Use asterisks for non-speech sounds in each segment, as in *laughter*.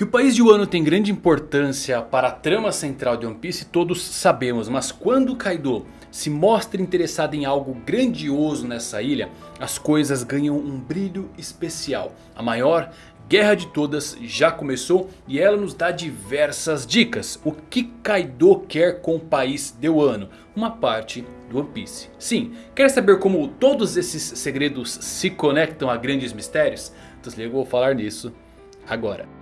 Que o país de Wano tem grande importância para a trama central de One Piece todos sabemos. Mas quando Kaido se mostra interessado em algo grandioso nessa ilha, as coisas ganham um brilho especial. A maior guerra de todas já começou e ela nos dá diversas dicas. O que Kaido quer com o país de Wano? Uma parte do One Piece. Sim, quer saber como todos esses segredos se conectam a grandes mistérios? Então eu vou falar nisso agora.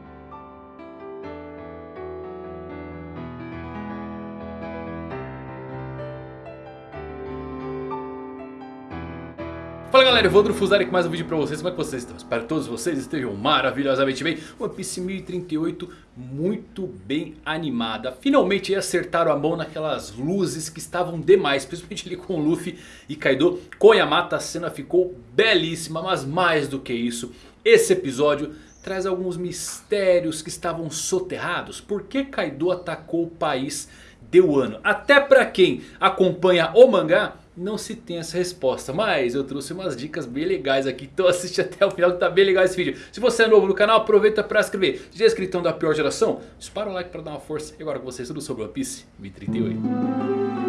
Galera, Evandro Fusari com mais um vídeo pra vocês, como é que vocês estão? Espero que todos vocês estejam maravilhosamente bem One Piece 1038 muito bem animada Finalmente acertaram a mão naquelas luzes que estavam demais Principalmente ali com o Luffy e Kaido Com a cena ficou belíssima Mas mais do que isso, esse episódio traz alguns mistérios que estavam soterrados Por que Kaido atacou o país de Wano? Até pra quem acompanha o mangá não se tem essa resposta. Mas eu trouxe umas dicas bem legais aqui. Então *laughs* assiste até o final que tá bem legal esse vídeo. Se você é novo no canal, aproveita para se inscrever. Já é inscritão da pior geração? Dispara o like para dar uma força. E agora com vocês tudo sobre One Piece 1038.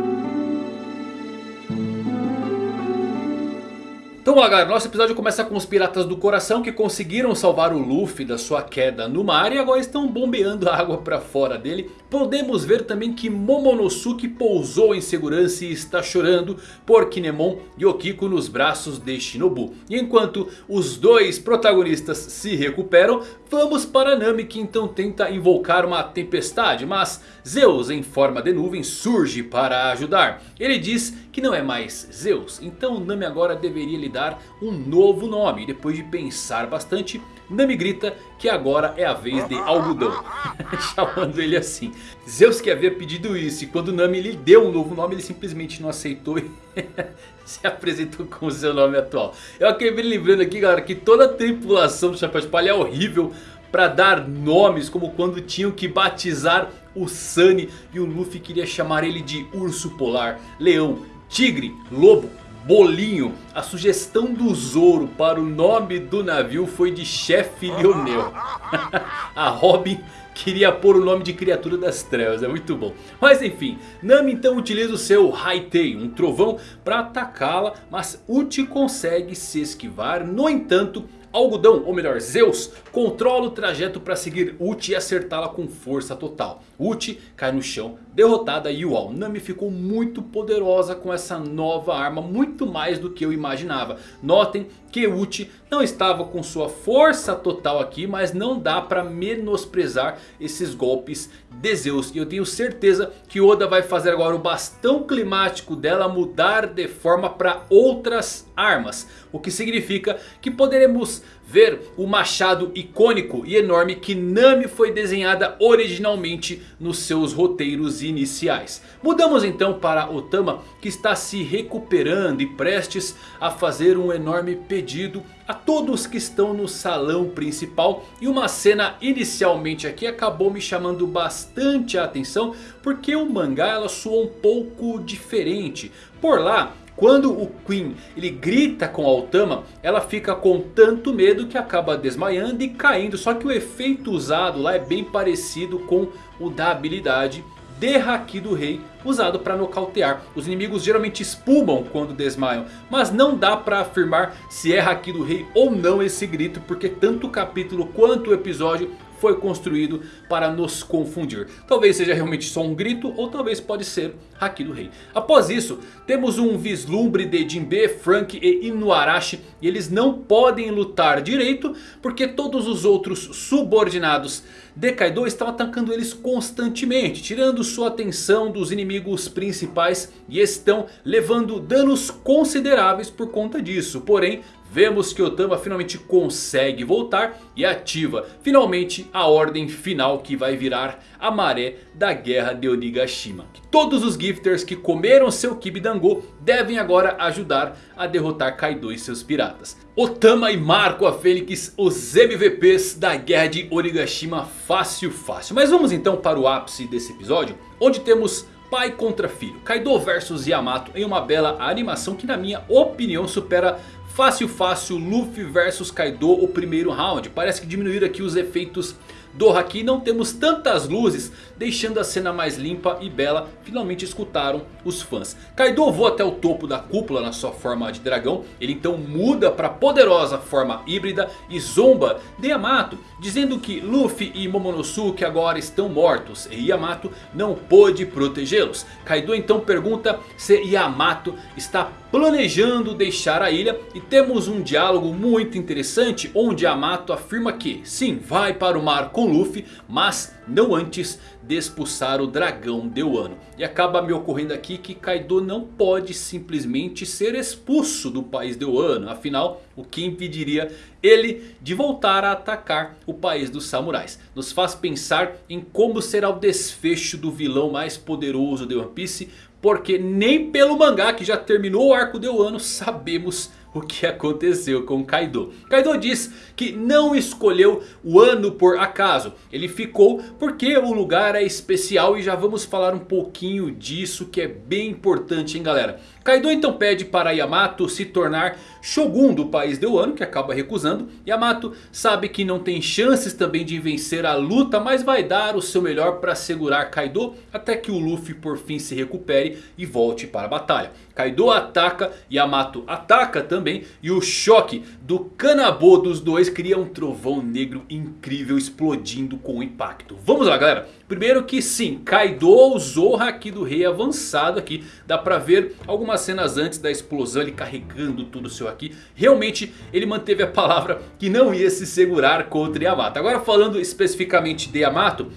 Então galera, nosso episódio começa com os piratas do coração que conseguiram salvar o Luffy da sua queda no mar e agora estão bombeando água para fora dele. Podemos ver também que Momonosuke pousou em segurança e está chorando por Kinemon e Okiko nos braços de Shinobu. E enquanto os dois protagonistas se recuperam, vamos para Nami que então tenta invocar uma tempestade. Mas Zeus em forma de nuvem surge para ajudar. Ele diz que não é mais Zeus, então Nami agora deveria lhe dar um novo nome. Depois de pensar bastante, Nami grita que agora é a vez de Algodão. *laughs* Chamando ele assim. Zeus que havia pedido isso e quando Nami lhe deu um novo nome ele simplesmente não aceitou e *laughs* se apresentou com o seu nome atual. Eu acabei lembrando aqui galera que toda a tripulação do Chapéu de Palha é horrível para dar nomes como quando tinham que batizar o Sunny e o Luffy queria chamar ele de Urso Polar, Leão, Tigre, Lobo, Bolinho. A sugestão do Zoro para o nome do navio foi de Chefe Lionel. *laughs* a Robin queria pôr o nome de criatura das trevas, é muito bom. Mas enfim, Nami então utiliza o seu Haitei, um trovão para atacá-la. Mas Uchi consegue se esquivar, no entanto... Algodão, ou melhor Zeus, controla o trajeto para seguir Uchi e acertá-la com força total. Uchi cai no chão, derrotada e uau, Nami ficou muito poderosa com essa nova arma, muito mais do que eu imaginava. Notem que Uchi não estava com sua força total aqui, mas não dá para menosprezar esses golpes de Zeus. E eu tenho certeza que Oda vai fazer agora o bastão climático dela mudar de forma para outras armas. O que significa que poderemos ver o machado icônico e enorme que Nami foi desenhada originalmente nos seus roteiros iniciais. Mudamos então para Otama que está se recuperando e prestes a fazer um enorme pedido a todos que estão no salão principal. E uma cena inicialmente aqui acabou me chamando bastante a atenção porque o mangá ela soa um pouco diferente. Por lá quando o Queen ele grita com Altama, ela fica com tanto medo que acaba desmaiando e caindo. Só que o efeito usado lá é bem parecido com o da habilidade de Haki do Rei usado para nocautear. Os inimigos geralmente espumam quando desmaiam. Mas não dá para afirmar se é Haki do Rei ou não esse grito. Porque tanto o capítulo quanto o episódio foi construído para nos confundir. Talvez seja realmente só um grito ou talvez pode ser Haki do Rei. Após isso temos um vislumbre de Jinbe, Frank e Inuarashi. E eles não podem lutar direito porque todos os outros subordinados de Kaido estão atacando eles constantemente. Tirando sua atenção dos inimigos principais e estão levando danos consideráveis por conta disso. Porém Vemos que Otama finalmente consegue voltar e ativa finalmente a ordem final que vai virar a maré da guerra de Onigashima. Todos os gifters que comeram seu Kibidango devem agora ajudar a derrotar Kaido e seus piratas. Otama e Marco a Fênix, os MVPs da guerra de Onigashima fácil fácil. Mas vamos então para o ápice desse episódio, onde temos pai contra filho. Kaido versus Yamato em uma bela animação que na minha opinião supera Fácil, fácil, Luffy versus Kaido o primeiro round. Parece que diminuíram aqui os efeitos do Haki não temos tantas luzes, deixando a cena mais limpa e bela, finalmente escutaram os fãs. Kaido voa até o topo da cúpula na sua forma de dragão, ele então muda para a poderosa forma híbrida e zomba de Yamato, dizendo que Luffy e Momonosuke agora estão mortos e Yamato não pôde protegê-los. Kaido então pergunta se Yamato está planejando deixar a ilha e temos um diálogo muito interessante onde Yamato afirma que sim, vai para o mar com Luffy, mas não antes de expulsar o dragão de Wano. E acaba me ocorrendo aqui que Kaido não pode simplesmente ser expulso do país de Wano. Afinal, o que impediria ele de voltar a atacar o país dos samurais. Nos faz pensar em como será o desfecho do vilão mais poderoso de One Piece. Porque nem pelo mangá que já terminou o arco de Wano sabemos *laughs* o que aconteceu com Kaido. Kaido diz que não escolheu o ano por acaso. Ele ficou porque o lugar é especial e já vamos falar um pouquinho disso que é bem importante hein galera. Kaido então pede para Yamato se tornar Shogun do país de Wano, que acaba recusando. Yamato sabe que não tem chances também de vencer a luta, mas vai dar o seu melhor para segurar Kaido até que o Luffy por fim se recupere e volte para a batalha. Kaido ataca, Yamato ataca também e o choque do Kanabo dos dois cria um trovão negro incrível explodindo com impacto. Vamos lá galera, primeiro que sim, Kaido usou o Haki do Rei avançado aqui, dá pra ver algumas cenas antes da explosão ele carregando tudo o seu aqui. Realmente ele manteve a palavra que não ia se segurar contra Yamato. Agora falando especificamente de Yamato...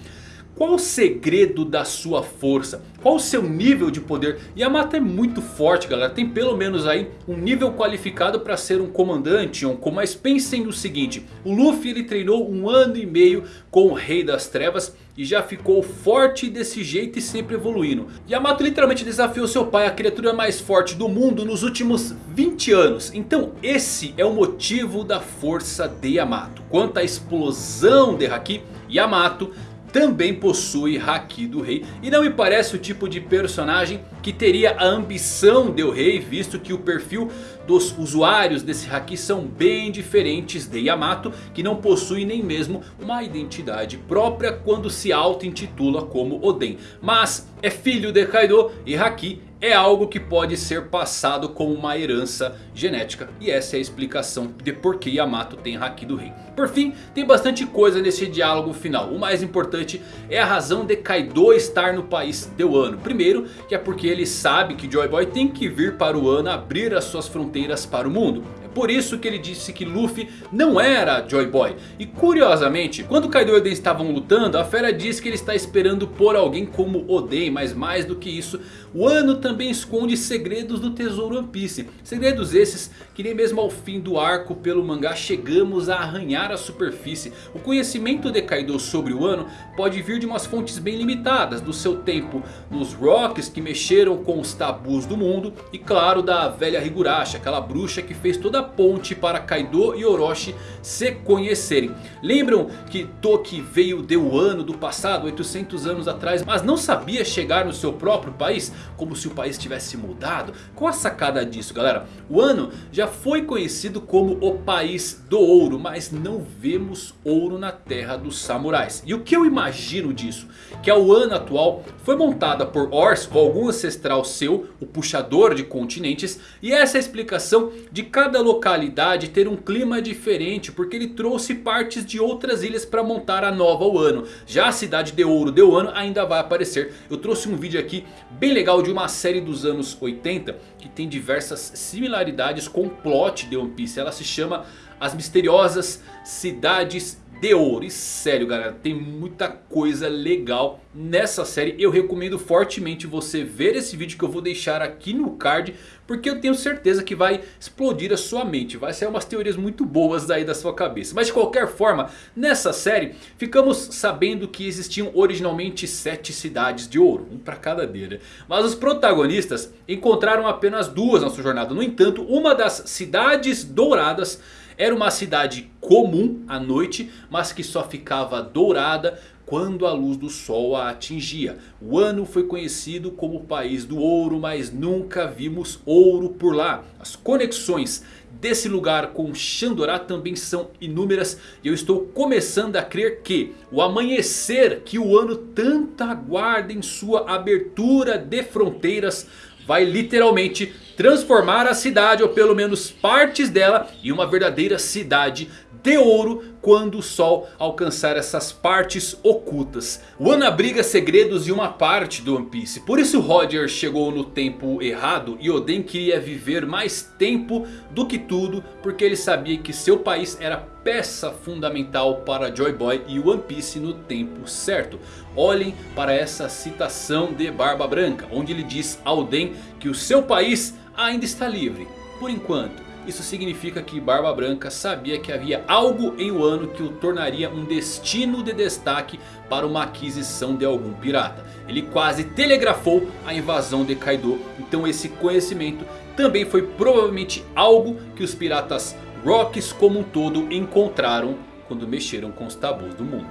Qual o segredo da sua força? Qual o seu nível de poder? Yamato é muito forte galera. Tem pelo menos aí um nível qualificado para ser um comandante. Um, mas pensem no seguinte. O Luffy ele treinou um ano e meio com o Rei das Trevas. E já ficou forte desse jeito e sempre evoluindo. Yamato literalmente desafiou seu pai, a criatura mais forte do mundo nos últimos 20 anos. Então esse é o motivo da força de Yamato. Quanto à explosão de Haki, Yamato também possui Haki do Rei. E não me parece o tipo de personagem que teria a ambição de o Rei. Visto que o perfil dos usuários desse Haki são bem diferentes de Yamato. Que não possui nem mesmo uma identidade própria quando se auto-intitula como Oden. Mas é filho de Kaido e Haki é algo que pode ser passado como uma herança genética. E essa é a explicação de por que Yamato tem Haki do Rei. Por fim, tem bastante coisa nesse diálogo final. O mais importante é a razão de Kaido estar no país de Wano. Primeiro, que é porque ele sabe que Joy Boy tem que vir para o Wano abrir as suas fronteiras para o mundo. Por isso que ele disse que Luffy não era Joy Boy. E curiosamente, quando Kaido e Oden estavam lutando, a fera diz que ele está esperando por alguém como Oden. Mas mais do que isso, o Ano também esconde segredos do tesouro One Piece. Segredos esses que nem mesmo ao fim do arco pelo mangá chegamos a arranhar a superfície. O conhecimento de Kaido sobre o Ano pode vir de umas fontes bem limitadas. Do seu tempo nos Rocks que mexeram com os tabus do mundo. E claro da velha Higurashi, aquela bruxa que fez toda a ponte para Kaido e Orochi se conhecerem. Lembram que Toki veio de Wano do passado, 800 anos atrás, mas não sabia chegar no seu próprio país? Como se o país tivesse mudado? Qual a sacada disso galera? Wano já foi conhecido como o país do ouro, mas não vemos ouro na terra dos samurais. E o que eu imagino disso? Que a Wano atual foi montada por Ors ou algum ancestral seu, o puxador de continentes. E essa é a explicação de cada local localidade ter um clima diferente. Porque ele trouxe partes de outras ilhas para montar a nova Wano. Já a cidade de ouro de Wano ainda vai aparecer. Eu trouxe um vídeo aqui bem legal de uma série dos anos 80. Que tem diversas similaridades com o plot de One Piece. Ela se chama As Misteriosas Cidades de ouro. E sério galera, tem muita coisa legal nessa série. Eu recomendo fortemente você ver esse vídeo que eu vou deixar aqui no card. Porque eu tenho certeza que vai explodir a sua mente. Vai sair umas teorias muito boas daí da sua cabeça. Mas de qualquer forma, nessa série ficamos sabendo que existiam originalmente sete cidades de ouro. Um para cada deira. Mas os protagonistas encontraram apenas duas na sua jornada. No entanto, uma das cidades douradas Era uma cidade comum à noite, mas que só ficava dourada quando a luz do sol a atingia. O ano foi conhecido como o país do ouro, mas nunca vimos ouro por lá. As conexões desse lugar com Xandorá também são inúmeras. E eu estou começando a crer que o amanhecer que o ano tanto aguarda em sua abertura de fronteiras vai literalmente transformar a cidade, ou pelo menos partes dela, em uma verdadeira cidade de ouro quando o sol alcançar essas partes ocultas. O Ano abriga segredos de uma parte do One Piece. Por isso Roger chegou no tempo errado e Oden queria viver mais tempo do que tudo. Porque ele sabia que seu país era peça fundamental para Joy Boy e One Piece no tempo certo. Olhem para essa citação de Barba Branca. Onde ele diz a Oden que o seu país ainda está livre. Por enquanto. Isso significa que Barba Branca sabia que havia algo em Wano que o tornaria um destino de destaque para uma aquisição de algum pirata. Ele quase telegrafou a invasão de Kaido. Então esse conhecimento também foi provavelmente algo que os piratas Rocks como um todo encontraram quando mexeram com os tabus do mundo.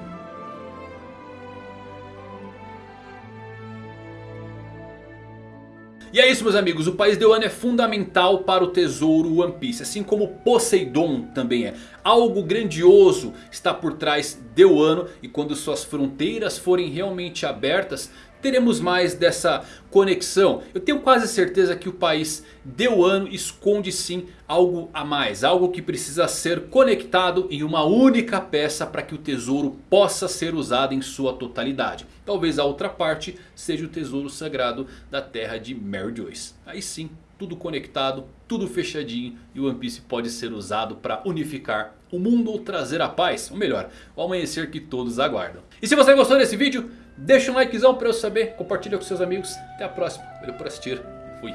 E é isso meus amigos, o país de Wano é fundamental para o tesouro One Piece. Assim como Poseidon também é. Algo grandioso está por trás de Wano. E quando suas fronteiras forem realmente abertas teremos mais dessa conexão. Eu tenho quase certeza que o país de Wano esconde sim algo a mais. Algo que precisa ser conectado em uma única peça para que o tesouro possa ser usado em sua totalidade. Talvez a outra parte seja o tesouro sagrado da terra de Mary Joyce. Aí sim, tudo conectado, tudo fechadinho e o One Piece pode ser usado para unificar o mundo ou trazer a paz. Ou melhor, o amanhecer que todos aguardam. E se você gostou desse vídeo... Deixa um likezão para eu saber, compartilha com seus amigos. Até a próxima. Valeu por assistir. Fui.